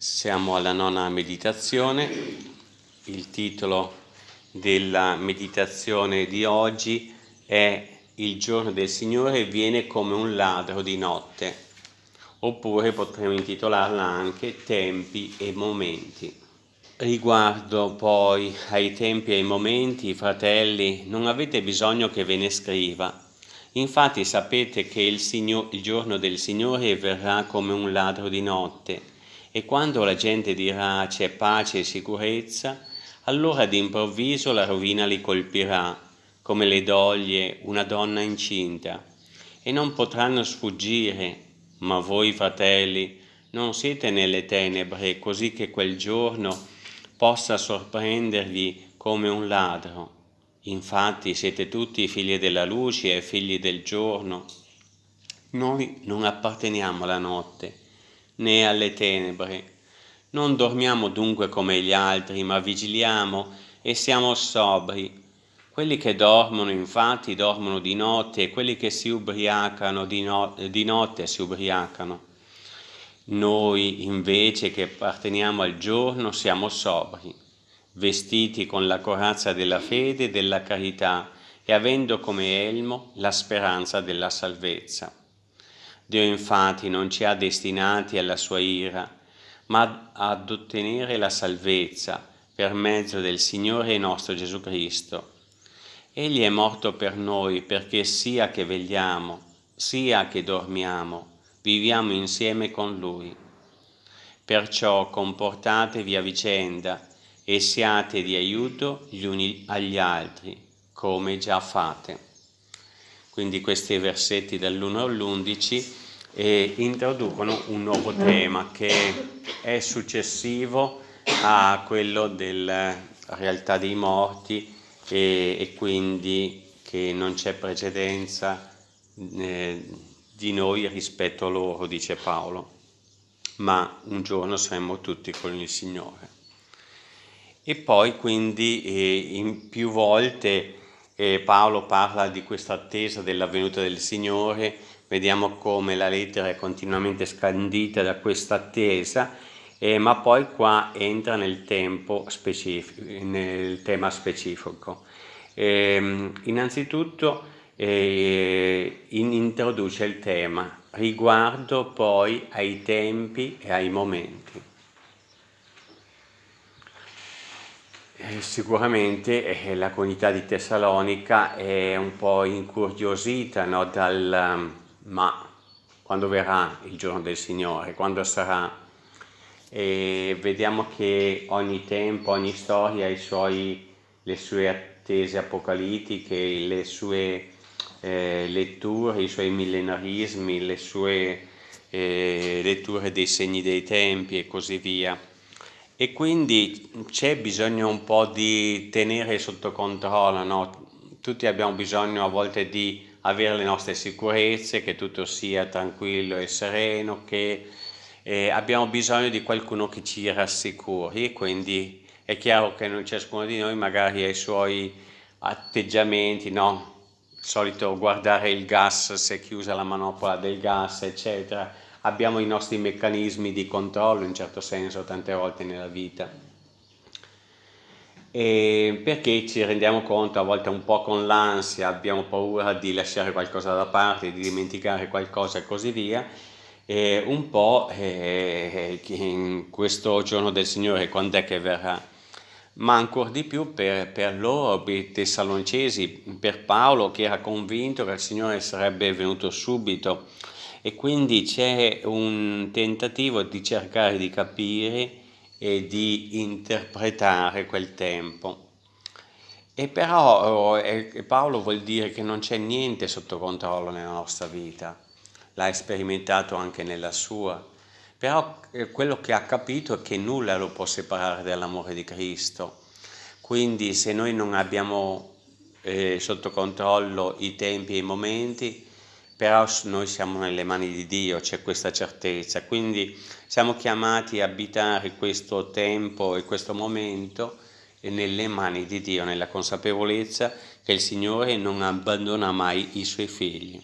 Siamo alla nona meditazione, il titolo della meditazione di oggi è Il giorno del Signore viene come un ladro di notte, oppure potremmo intitolarla anche Tempi e momenti. Riguardo poi ai tempi e ai momenti, fratelli, non avete bisogno che ve ne scriva. Infatti sapete che il, Signor, il giorno del Signore verrà come un ladro di notte e quando la gente dirà c'è pace e sicurezza, allora d'improvviso la rovina li colpirà, come le doglie una donna incinta, e non potranno sfuggire. Ma voi, fratelli, non siete nelle tenebre, così che quel giorno possa sorprendervi come un ladro. Infatti siete tutti figli della luce e figli del giorno. Noi non apparteniamo alla notte né alle tenebre. Non dormiamo dunque come gli altri, ma vigiliamo e siamo sobri. Quelli che dormono infatti dormono di notte e quelli che si ubriacano di, no di notte si ubriacano. Noi invece che apparteniamo al giorno siamo sobri, vestiti con la corazza della fede e della carità e avendo come elmo la speranza della salvezza. Dio infatti non ci ha destinati alla sua ira, ma ad ottenere la salvezza per mezzo del Signore nostro Gesù Cristo. Egli è morto per noi perché sia che vegliamo, sia che dormiamo, viviamo insieme con Lui. Perciò comportatevi a vicenda e siate di aiuto gli uni agli altri, come già fate. Quindi questi versetti dall'1 all'11 eh, introducono un nuovo tema che è successivo a quello della realtà dei morti e, e quindi che non c'è precedenza eh, di noi rispetto a loro, dice Paolo, ma un giorno saremo tutti con il Signore. E poi quindi eh, in più volte eh, Paolo parla di questa attesa della venuta del Signore, vediamo come la lettera è continuamente scandita da questa attesa, eh, ma poi qua entra nel, nel tema specifico. Eh, innanzitutto eh, in, introduce il tema riguardo poi ai tempi e ai momenti. Eh, sicuramente eh, la comunità di Tessalonica è un po' incuriosita no, dal ma quando verrà il giorno del Signore, quando sarà, e vediamo che ogni tempo, ogni storia ha suoi, le sue attese apocalittiche, le sue eh, letture, i suoi millenarismi, le sue eh, letture dei segni dei tempi e così via e quindi c'è bisogno un po' di tenere sotto controllo, no? tutti abbiamo bisogno a volte di avere le nostre sicurezze, che tutto sia tranquillo e sereno, che eh, abbiamo bisogno di qualcuno che ci rassicuri e quindi è chiaro che ciascuno di noi magari ha i suoi atteggiamenti, no? Il solito guardare il gas se chiusa la manopola del gas, eccetera abbiamo i nostri meccanismi di controllo in certo senso tante volte nella vita. E perché ci rendiamo conto a volte un po' con l'ansia, abbiamo paura di lasciare qualcosa da parte, di dimenticare qualcosa e così via, e un po' eh, in questo giorno del Signore quando è che verrà, ma ancora di più per, per loro, per i tessalonicesi, per Paolo che era convinto che il Signore sarebbe venuto subito, e quindi c'è un tentativo di cercare di capire e di interpretare quel tempo. E però eh, Paolo vuol dire che non c'è niente sotto controllo nella nostra vita, l'ha sperimentato anche nella sua, però eh, quello che ha capito è che nulla lo può separare dall'amore di Cristo. Quindi se noi non abbiamo eh, sotto controllo i tempi e i momenti, però noi siamo nelle mani di Dio, c'è questa certezza, quindi siamo chiamati a abitare questo tempo e questo momento nelle mani di Dio, nella consapevolezza che il Signore non abbandona mai i Suoi figli.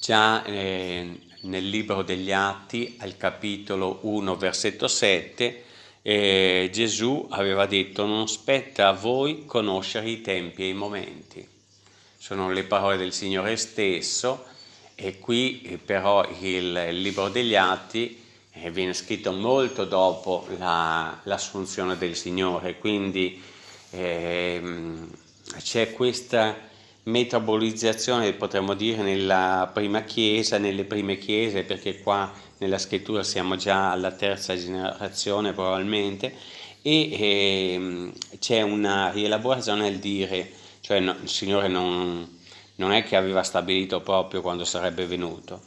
Già eh, nel libro degli Atti, al capitolo 1, versetto 7, eh, Gesù aveva detto non spetta a voi conoscere i tempi e i momenti. Sono le parole del Signore stesso e qui eh, però il, libro degli Atti eh, viene scritto molto dopo l'assunzione la, del Signore, quindi ehm, c'è questa metabolizzazione, potremmo dire, nella prima chiesa, nelle prime chiese, perché qua nella scrittura siamo già alla terza generazione probabilmente, e ehm, c'è una rielaborazione nel dire, cioè no, il Signore non, non è che aveva stabilito proprio quando sarebbe venuto.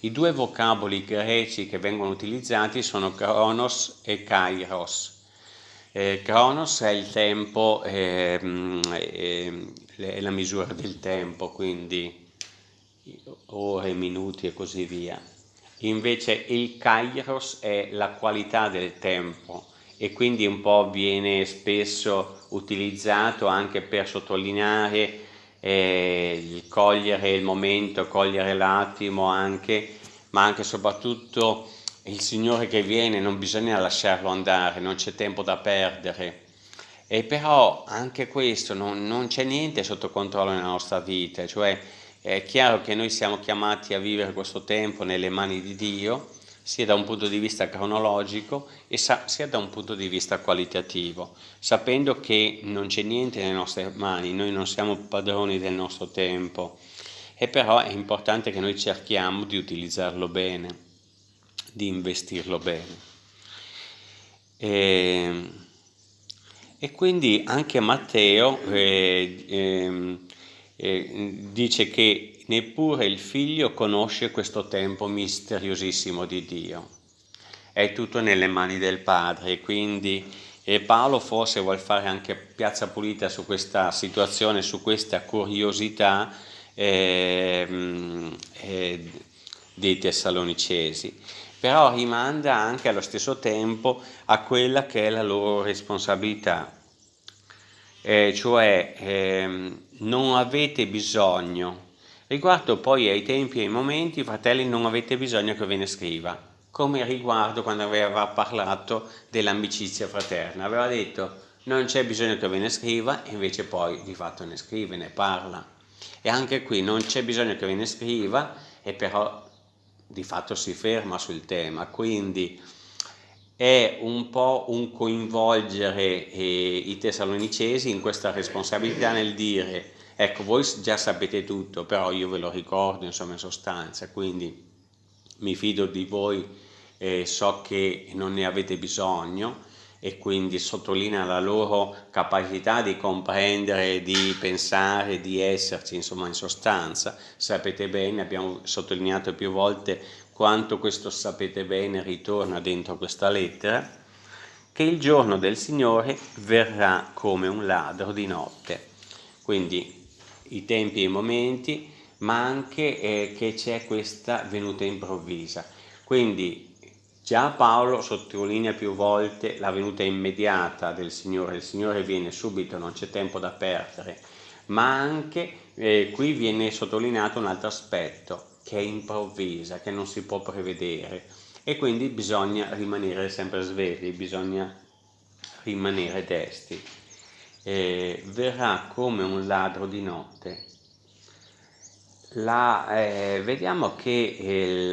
I due vocaboli greci che vengono utilizzati sono Kronos e Kairos. Eh, Kronos è il tempo, eh, eh, è la misura del tempo, quindi ore, minuti e così via. Invece il Kairos è la qualità del tempo e quindi un po' viene spesso utilizzato anche per sottolineare eh, il cogliere il momento, cogliere l'attimo anche, ma anche e soprattutto il Signore che viene, non bisogna lasciarlo andare, non c'è tempo da perdere. E però anche questo non, non c'è niente sotto controllo nella nostra vita, cioè è chiaro che noi siamo chiamati a vivere questo tempo nelle mani di Dio, sia da un punto di vista cronologico e sia da un punto di vista qualitativo, sapendo che non c'è niente nelle nostre mani, noi non siamo padroni del nostro tempo, e però è importante che noi cerchiamo di utilizzarlo bene, di investirlo bene. E, e quindi anche Matteo eh, eh, eh, dice che neppure il figlio conosce questo tempo misteriosissimo di Dio. È tutto nelle mani del Padre, quindi e Paolo forse vuole fare anche piazza pulita su questa situazione, su questa curiosità eh, eh, dei Tessalonicesi, però rimanda anche allo stesso tempo a quella che è la loro responsabilità, eh, cioè ehm, non avete bisogno, riguardo poi ai tempi e ai momenti, fratelli, non avete bisogno che ve ne scriva, come riguardo quando aveva parlato dell'amicizia fraterna, aveva detto non c'è bisogno che ve ne scriva, invece poi di fatto ne scrive, ne parla. E anche qui non c'è bisogno che ve ne scriva, e però di fatto si ferma sul tema, quindi è un po' un coinvolgere eh, i tessalonicesi in questa responsabilità nel dire ecco voi già sapete tutto però io ve lo ricordo insomma in sostanza quindi mi fido di voi eh, so che non ne avete bisogno e quindi sottolinea la loro capacità di comprendere, di pensare, di esserci, insomma in sostanza. Sapete bene, abbiamo sottolineato più volte quanto questo sapete bene ritorna dentro questa lettera, che il giorno del Signore verrà come un ladro di notte. Quindi i tempi e i momenti, ma anche eh, che c'è questa venuta improvvisa. Quindi Già Paolo sottolinea più volte la venuta immediata del Signore, il Signore viene subito, non c'è tempo da perdere, ma anche eh, qui viene sottolineato un altro aspetto, che è improvvisa, che non si può prevedere e quindi bisogna rimanere sempre svegli, bisogna rimanere desti. Eh, verrà come un ladro di notte. La, eh, vediamo che il,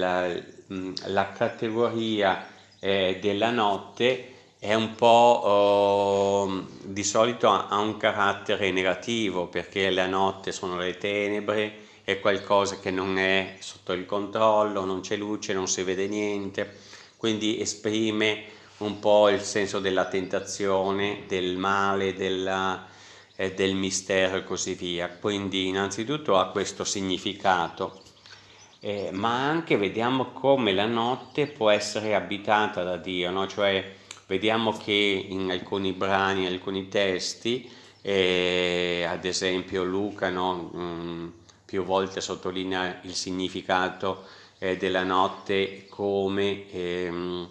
la categoria eh, della notte è un po' eh, di solito ha un carattere negativo perché la notte sono le tenebre, è qualcosa che non è sotto il controllo, non c'è luce, non si vede niente, quindi esprime un po' il senso della tentazione, del male, della, eh, del mistero e così via. Quindi innanzitutto ha questo significato eh, ma anche vediamo come la notte può essere abitata da Dio, no? cioè vediamo che in alcuni brani, in alcuni testi, eh, ad esempio Luca no? mm, più volte sottolinea il significato eh, della notte come ehm,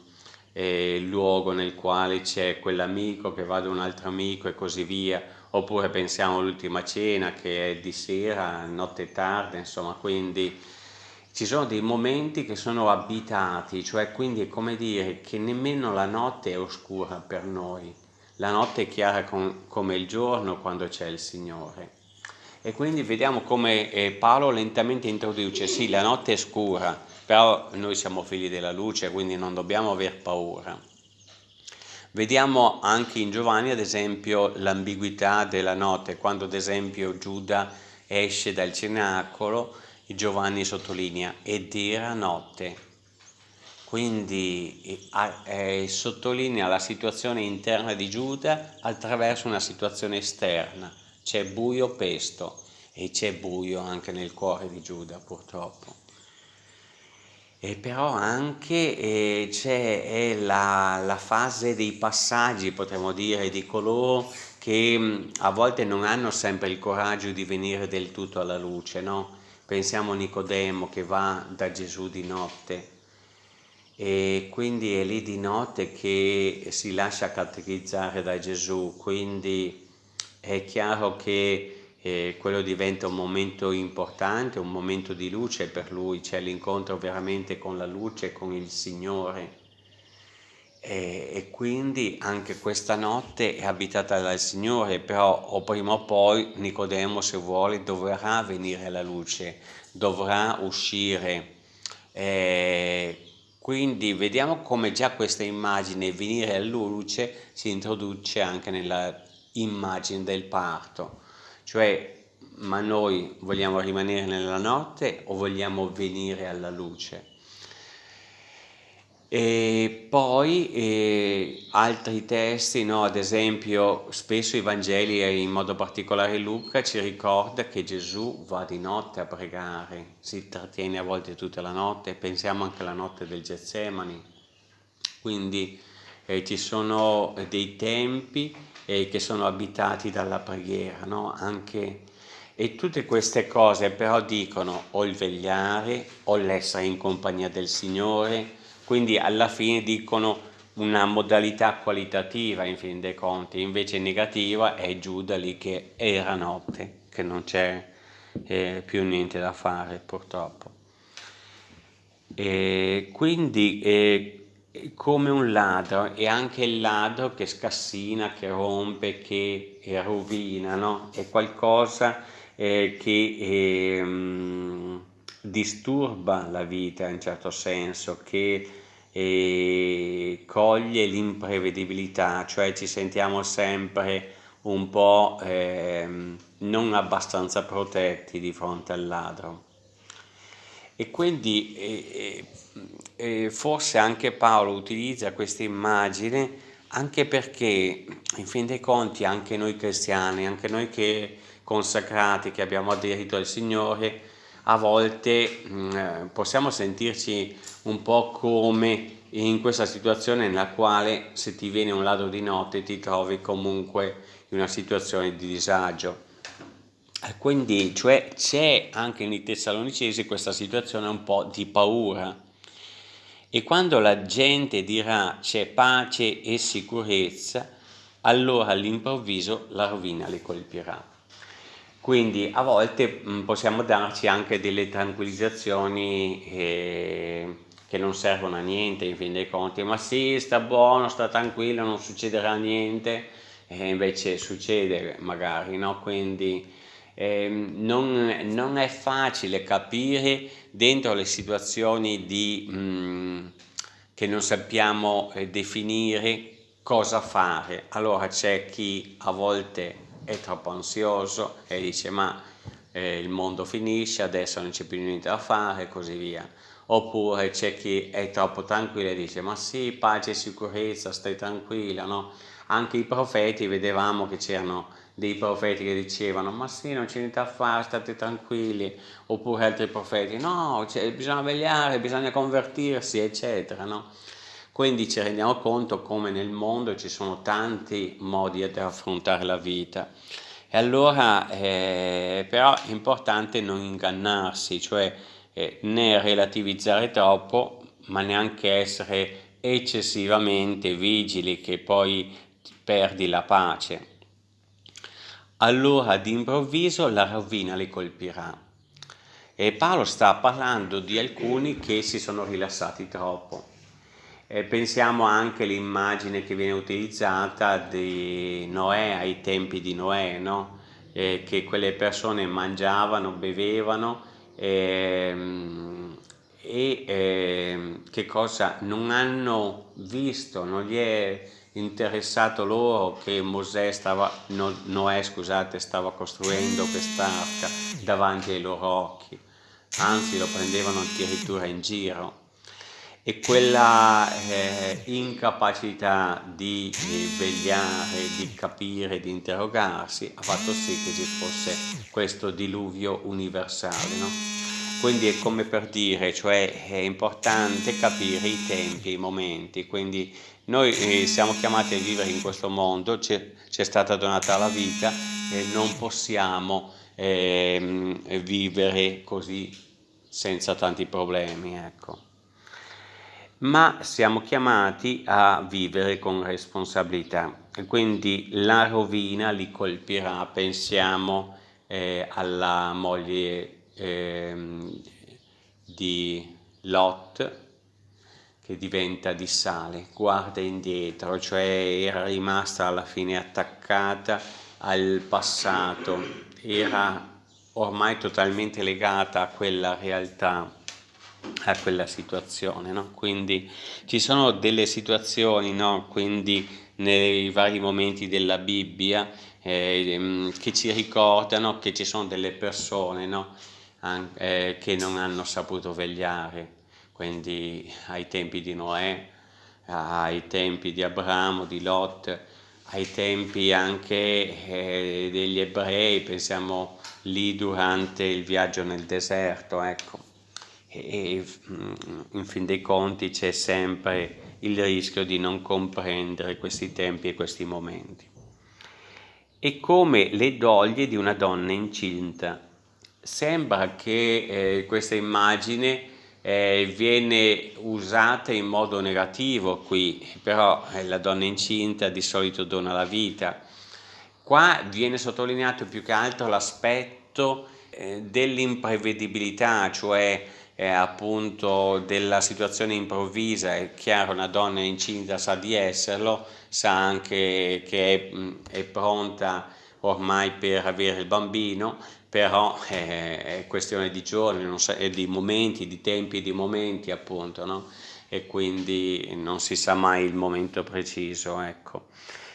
eh, il luogo nel quale c'è quell'amico che va da un altro amico e così via, oppure pensiamo all'ultima cena che è di sera, notte tarda, insomma, quindi ci sono dei momenti che sono abitati, cioè quindi è come dire che nemmeno la notte è oscura per noi, la notte è chiara com come il giorno quando c'è il Signore. E quindi vediamo come eh, Paolo lentamente introduce, sì, la notte è scura, però noi siamo figli della luce, quindi non dobbiamo aver paura. Vediamo anche in Giovanni, ad esempio, l'ambiguità della notte, quando ad esempio Giuda esce dal cenacolo, Giovanni sottolinea, ed era notte. Quindi eh, sottolinea la situazione interna di Giuda attraverso una situazione esterna c'è buio pesto e c'è buio anche nel cuore di Giuda purtroppo. E però anche eh, c'è la, la, fase dei passaggi, potremmo dire, di coloro che mh, a volte non hanno sempre il coraggio di venire del tutto alla luce, no? Pensiamo a Nicodemo che va da Gesù di notte e quindi è lì di notte che si lascia catechizzare da Gesù, quindi è chiaro che eh, quello diventa un momento importante, un momento di luce per lui, c'è l'incontro veramente con la luce, con il Signore. E, e, quindi anche questa notte è abitata dal Signore, però o prima o poi Nicodemo, se vuole, dovrà venire alla luce, dovrà uscire. E quindi vediamo come già questa immagine, venire alla luce, si introduce anche nella immagine del parto, cioè ma noi vogliamo rimanere nella notte o vogliamo venire alla luce? E poi eh, altri testi, no? ad esempio spesso i Vangeli e in modo particolare Luca ci ricorda che Gesù va di notte a pregare, si trattiene a volte tutta la notte, pensiamo anche alla notte del Getsemani, quindi eh, ci sono dei tempi eh, che sono abitati dalla preghiera, no? Anche, e tutte queste cose però dicono o il vegliare o l'essere in compagnia del Signore, quindi alla fine dicono una modalità qualitativa in fin dei conti, invece negativa è Giuda lì che era notte, che non c'è eh, più niente da fare purtroppo. E quindi eh, come un ladro, è anche il ladro che scassina, che rompe, che rovina, no? È qualcosa eh, che eh, disturba la vita in certo senso, che eh, coglie l'imprevedibilità, cioè ci sentiamo sempre un po' ehm, non abbastanza protetti di fronte al ladro. E quindi eh, eh, forse anche Paolo utilizza questa immagine anche perché in fin dei conti anche noi cristiani, anche noi che consacrati, che abbiamo aderito al Signore, a volte mh, mm, possiamo sentirci un po' come in questa situazione nella quale se ti viene un ladro di notte ti trovi comunque in una situazione di disagio quindi cioè, c'è anche nei Tessalonicesi questa situazione un po' di paura. E quando la gente dirà c'è pace e sicurezza, allora all'improvviso la rovina li colpirà. Quindi a volte mh, mm, possiamo darci anche delle tranquillizzazioni eh, che non servono a niente in fin dei conti, ma sì, sta buono, sta tranquillo, non succederà niente, e invece succede magari, no? Quindi eh, non, non, è facile capire dentro le situazioni di, mh, mm, che non sappiamo eh, definire cosa fare. Allora c'è chi a volte è troppo ansioso e dice ma eh, il mondo finisce, adesso non c'è più niente da fare e così via. Oppure c'è chi è troppo tranquillo e dice ma sì, pace e sicurezza, stai tranquilla, no? Anche i profeti vedevamo che c'erano dei profeti che dicevano ma sì non c'è niente da fare state tranquilli oppure altri profeti no bisogna vegliare bisogna convertirsi eccetera no? quindi ci rendiamo conto come nel mondo ci sono tanti modi di affrontare la vita. E allora eh, però è importante non ingannarsi cioè eh, né relativizzare troppo ma neanche essere eccessivamente vigili che poi perdi la pace allora d'improvviso la rovina li colpirà. E Paolo sta parlando di alcuni che si sono rilassati troppo. E pensiamo anche all'immagine che viene utilizzata di Noè ai tempi di Noè, no? eh, che quelle persone mangiavano, bevevano ehm, e eh, che cosa non hanno visto, non gli è interessato loro che Mosè stava, no, Noè scusate, stava costruendo quest'arca davanti ai loro occhi, anzi lo prendevano addirittura in giro e quella eh, incapacità di eh, vegliare, di capire, di interrogarsi ha fatto sì che ci fosse questo diluvio universale. No? Quindi è come per dire, cioè è importante capire i tempi, i momenti, quindi noi eh, siamo chiamati a vivere in questo mondo, ci è stata donata la vita e non possiamo eh, vivere così senza tanti problemi. Ecco ma siamo chiamati a vivere con responsabilità e quindi la rovina li colpirà, pensiamo eh, alla moglie eh, di Lot che diventa di sale, guarda indietro, cioè era rimasta alla fine attaccata al passato, era ormai totalmente legata a quella realtà a quella situazione, no? quindi ci sono delle situazioni, no? quindi nei vari momenti della Bibbia eh, che ci ricordano che ci sono delle persone no? An eh, che non hanno saputo vegliare, quindi ai tempi di Noè, ai tempi di Abramo, di Lot, ai tempi anche eh, degli ebrei, pensiamo lì durante il viaggio nel deserto, ecco e mm, in fin dei conti c'è sempre il rischio di non comprendere questi tempi e questi momenti. E come le doglie di una donna incinta. Sembra che eh, questa immagine eh, viene usata in modo negativo qui, però eh, la donna incinta di solito dona la vita. Qua viene sottolineato più che altro l'aspetto eh, dell'imprevedibilità, cioè eh, appunto della situazione improvvisa, è chiaro una donna incinta sa di esserlo, sa anche che è, è pronta ormai per avere il bambino, però eh, è questione di giorni, sa, di momenti, di tempi di momenti appunto, no? e quindi non si sa mai il momento preciso, ecco.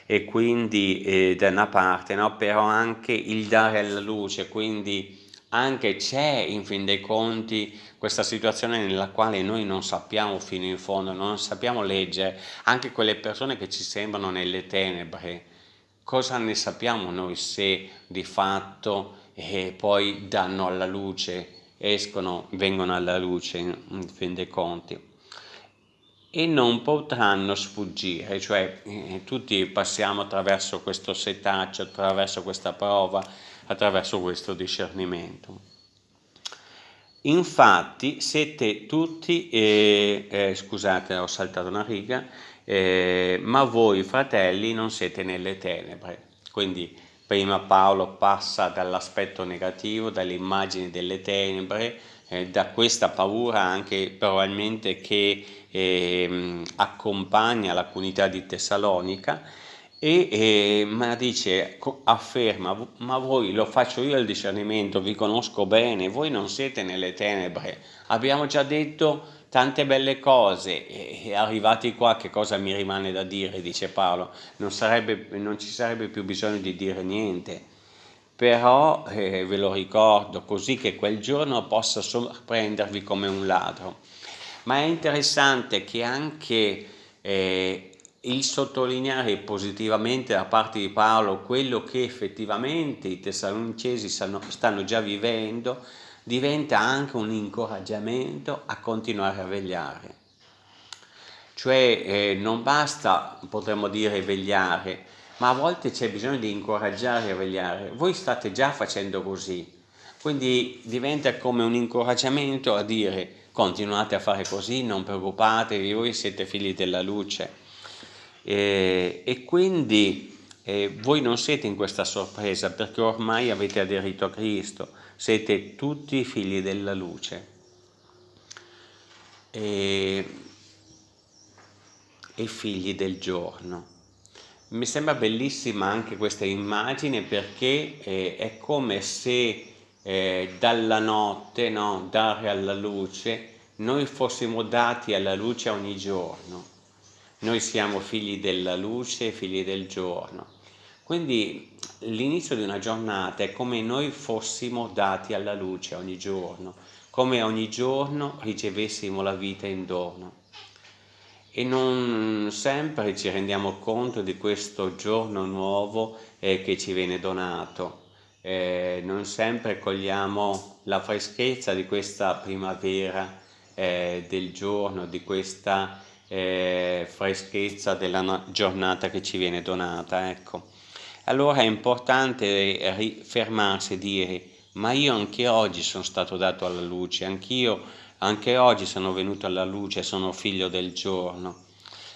E quindi eh, da una parte, no? però anche il dare alla luce, quindi anche c'è in fin dei conti questa situazione nella quale noi non sappiamo fino in fondo, non sappiamo leggere, anche quelle persone che ci sembrano nelle tenebre, cosa ne sappiamo noi se di fatto eh, poi danno alla luce, escono, vengono alla luce in fin dei conti e non potranno sfuggire, cioè eh, tutti passiamo attraverso questo setaccio, attraverso questa prova, attraverso questo discernimento. Infatti siete tutti, eh, eh, scusate ho saltato una riga, eh, ma voi fratelli non siete nelle tenebre. Quindi prima Paolo passa dall'aspetto negativo, dalle immagini delle tenebre, eh, da questa paura anche probabilmente che ehm, accompagna la comunità di Tessalonica e eh, ma dice, afferma, ma voi lo faccio io il discernimento, vi conosco bene, voi non siete nelle tenebre, abbiamo già detto tante belle cose e arrivati qua che cosa mi rimane da dire, dice Paolo, non, sarebbe, non ci sarebbe più bisogno di dire niente, però eh, ve lo ricordo così che quel giorno possa sorprendervi come un ladro. Ma è interessante che anche eh, il sottolineare positivamente da parte di Paolo quello che effettivamente i tessalonicesi stanno, stanno già vivendo diventa anche un incoraggiamento a continuare a vegliare. Cioè eh, non basta, potremmo dire, vegliare, ma a volte c'è bisogno di incoraggiare a vegliare. Voi state già facendo così, quindi diventa come un incoraggiamento a dire continuate a fare così, non preoccupatevi, voi siete figli della luce e, e quindi E voi non siete in questa sorpresa perché ormai avete aderito a Cristo, siete tutti figli della luce. E, e figli del giorno. Mi sembra bellissima anche questa immagine perché eh, è come se eh, dalla notte, no, dare alla luce, noi fossimo dati alla luce ogni giorno. Noi siamo figli della luce, figli del giorno. Quindi l'inizio di una giornata è come noi fossimo dati alla luce ogni giorno, come ogni giorno ricevessimo la vita in dono e non sempre ci rendiamo conto di questo giorno nuovo eh, che ci viene donato. Eh, non sempre cogliamo la freschezza di questa primavera eh, del giorno, di questa eh, freschezza della giornata che ci viene donata. Ecco. Allora è importante fermarsi e dire ma io anche oggi sono stato dato alla luce, anch'io anche oggi sono venuto alla luce, sono figlio del giorno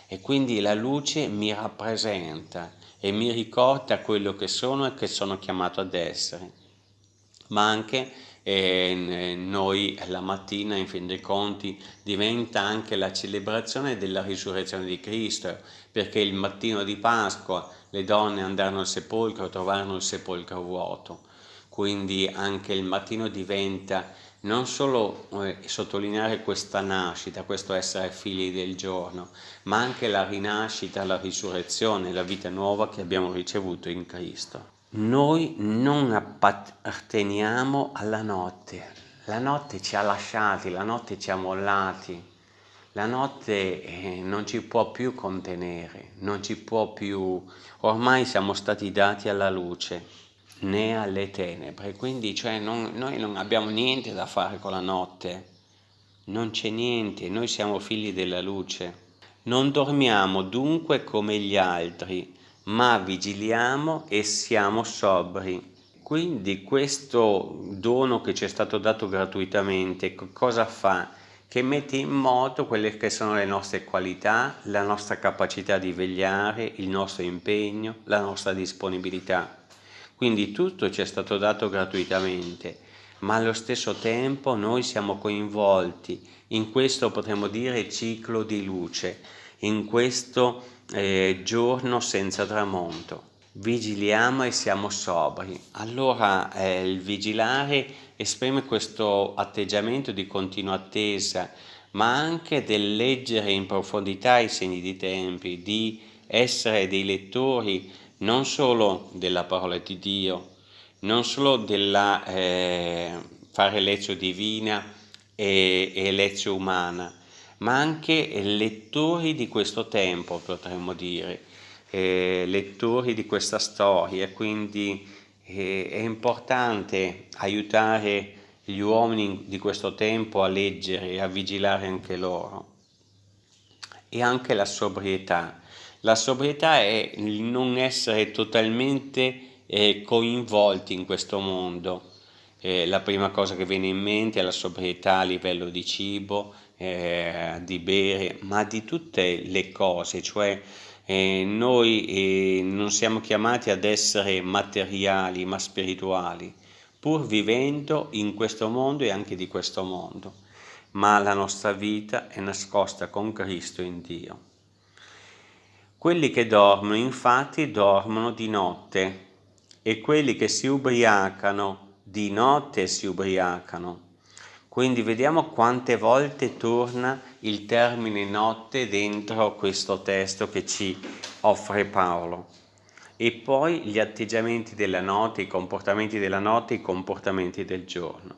e quindi la luce mi rappresenta e mi ricorda quello che sono e che sono chiamato ad essere. Ma anche eh, noi la mattina, in fin dei conti, diventa anche la celebrazione della risurrezione di Cristo, perché il mattino di Pasqua le donne andarono al sepolcro, trovarono il sepolcro vuoto. Quindi anche il mattino diventa non solo eh, sottolineare questa nascita, questo essere figli del giorno, ma anche la rinascita, la risurrezione, la vita nuova che abbiamo ricevuto in Cristo. Noi non apparteniamo alla notte, la notte ci ha lasciati, la notte ci ha mollati, la notte eh, non ci può più contenere, non ci può più, ormai siamo stati dati alla luce né alle tenebre, quindi cioè non, noi non abbiamo niente da fare con la notte, non c'è niente, noi siamo figli della luce. Non dormiamo dunque come gli altri, ma vigiliamo e siamo sobri. Quindi questo dono che ci è stato dato gratuitamente, cosa fa? Che mette in moto quelle che sono le nostre qualità, la nostra capacità di vegliare, il nostro impegno, la nostra disponibilità. Quindi tutto ci è stato dato gratuitamente, ma allo stesso tempo noi siamo coinvolti in questo, potremmo dire, ciclo di luce, in questo eh, giorno senza tramonto. Vigiliamo e siamo sobri. Allora eh, il vigilare esprime questo atteggiamento di continua attesa, ma anche del leggere in profondità i segni di tempi, di essere dei lettori non solo della parola di Dio, non solo della eh, fare lezione divina e, e lezione umana, ma anche lettori di questo tempo, potremmo dire, eh, lettori di questa storia, quindi eh, è importante aiutare gli uomini di questo tempo a leggere e a vigilare anche loro. E anche la sobrietà, la sobrietà è il non essere totalmente eh, coinvolti in questo mondo. Eh, la prima cosa che viene in mente è la sobrietà a livello di cibo, eh, di bere, ma di tutte le cose, cioè noi eh, non siamo chiamati ad essere materiali ma spirituali, pur vivendo in questo mondo e anche di questo mondo, ma la nostra vita è nascosta con Cristo in Dio. Quelli che dormono infatti dormono di notte e quelli che si ubriacano di notte si ubriacano. Quindi vediamo quante volte torna il termine notte dentro questo testo che ci offre Paolo. E poi gli atteggiamenti della notte, i comportamenti della notte, i comportamenti del giorno.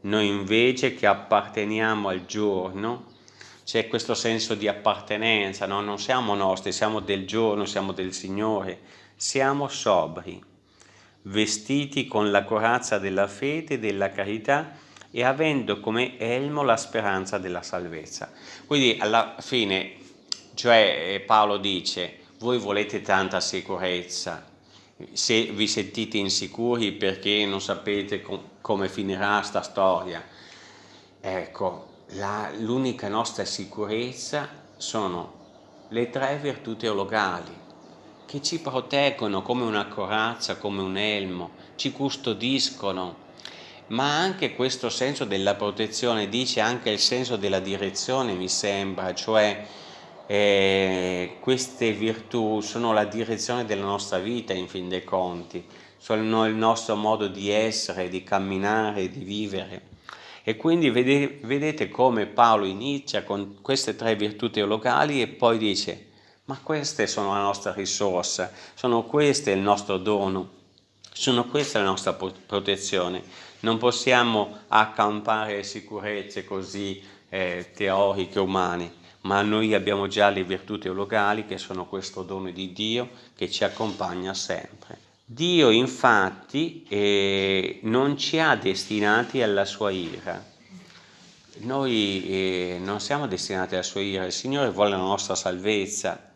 Noi invece che apparteniamo al giorno, c'è questo senso di appartenenza, no? non siamo nostri, siamo del giorno, siamo del Signore, siamo sobri, vestiti con la corazza della fede e della carità e avendo come elmo la speranza della salvezza. Quindi alla fine, cioè eh, Paolo dice, voi volete tanta sicurezza, se vi sentite insicuri perché non sapete com come finirà sta storia, ecco, l'unica nostra sicurezza sono le tre virtù teologali, che ci proteggono come una corazza, come un elmo, ci custodiscono, ma anche questo senso della protezione dice anche il senso della direzione mi sembra, cioè eh, queste virtù sono la direzione della nostra vita in fin dei conti, sono il nostro modo di essere, di camminare, di vivere. E quindi vedete, come Paolo inizia con queste tre virtù teologali e poi dice ma queste sono la nostra risorsa, sono queste il nostro dono, sono questa la nostra protezione. Non possiamo accampare sicurezze così eh, teoriche umane, ma noi abbiamo già le virtù teologali che sono questo dono di Dio che ci accompagna sempre. Dio infatti eh, non ci ha destinati alla sua ira. Noi eh, non siamo destinati alla sua ira, il Signore vuole la nostra salvezza,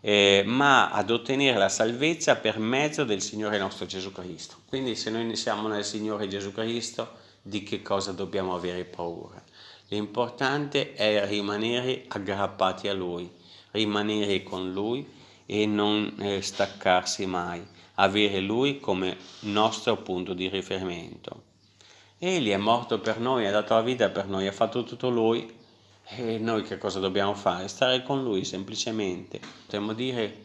eh, ma ad ottenere la salvezza per mezzo del Signore nostro Gesù Cristo. Quindi se noi siamo nel Signore Gesù Cristo, di che cosa dobbiamo avere paura? L'importante è rimanere aggrappati a Lui, rimanere con Lui e non eh, staccarsi mai, avere Lui come nostro punto di riferimento. Egli è morto per noi, ha dato la vita per noi, ha fatto tutto Lui e noi che cosa dobbiamo fare? Stare con Lui semplicemente. Potremmo dire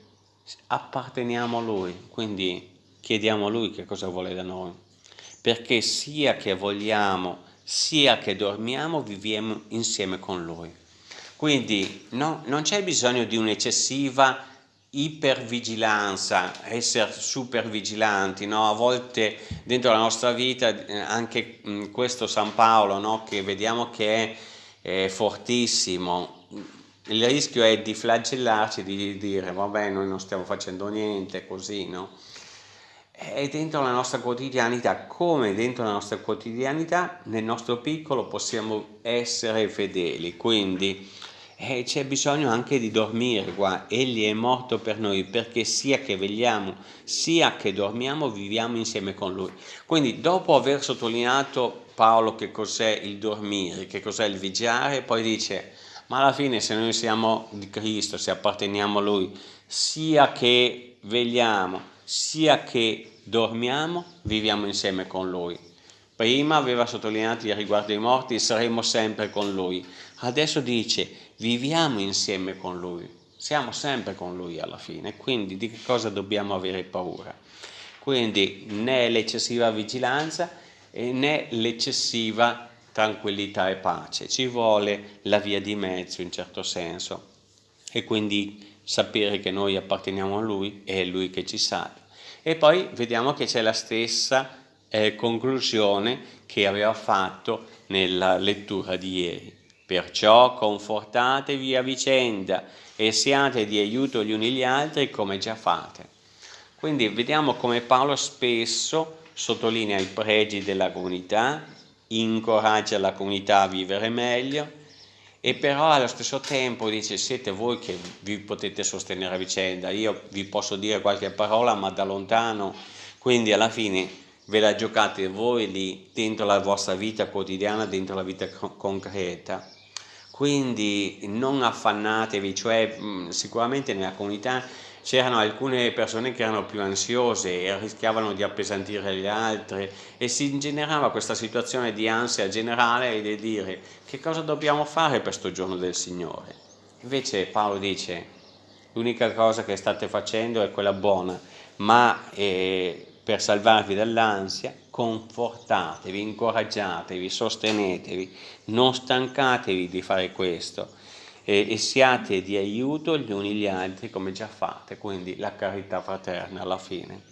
apparteniamo a Lui, quindi chiediamo a Lui che cosa vuole da noi. Perché sia che vogliamo, sia che dormiamo, viviamo insieme con Lui. Quindi no, non c'è bisogno di un'eccessiva ipervigilanza, essere super vigilanti, no? a volte dentro la nostra vita eh, anche questo San Paolo no? che vediamo che è è fortissimo, il rischio è di flagellarci, di dire vabbè noi non stiamo facendo niente, così, no? E dentro la nostra quotidianità, come dentro la nostra quotidianità, nel nostro piccolo possiamo essere fedeli, quindi eh, c'è bisogno anche di dormire qua, egli è morto per noi perché sia che vegliamo sia che dormiamo viviamo insieme con lui. Quindi dopo aver sottolineato Paolo che cos'è il dormire, che cos'è il vigiare, poi dice ma alla fine se noi siamo di Cristo, se apparteniamo a Lui, sia che vegliamo, sia che dormiamo, viviamo insieme con Lui. Prima aveva sottolineato riguardo ai morti, saremo sempre con Lui. Adesso dice, viviamo insieme con Lui, siamo sempre con Lui alla fine, quindi di che cosa dobbiamo avere paura? Quindi né l'eccessiva vigilanza né l'eccessiva tranquillità e pace, ci vuole la via di mezzo in certo senso e quindi sapere che noi apparteniamo a Lui e è Lui che ci salva. E poi vediamo che c'è la stessa eh, conclusione che aveva fatto nella lettura di ieri. Perciò confortatevi a vicenda e siate di aiuto gli uni gli altri come già fate. Quindi vediamo come Paolo spesso sottolinea i pregi della comunità, incoraggia la comunità a vivere meglio e però allo stesso tempo dice siete voi che vi potete sostenere a vicenda, io vi posso dire qualche parola ma da lontano, quindi alla fine ve la giocate voi lì dentro la vostra vita quotidiana, dentro la vita concreta. Quindi non affannatevi, cioè sicuramente nella comunità c'erano alcune persone che erano più ansiose e rischiavano di appesantire le altre e si generava questa situazione di ansia generale e di dire che cosa dobbiamo fare per questo giorno del Signore. Invece Paolo dice l'unica cosa che state facendo è quella buona, ma eh, per salvarvi dall'ansia confortatevi, incoraggiatevi, sostenetevi, non stancatevi di fare questo e, e siate di aiuto gli uni gli altri come già fate, quindi la carità fraterna alla fine.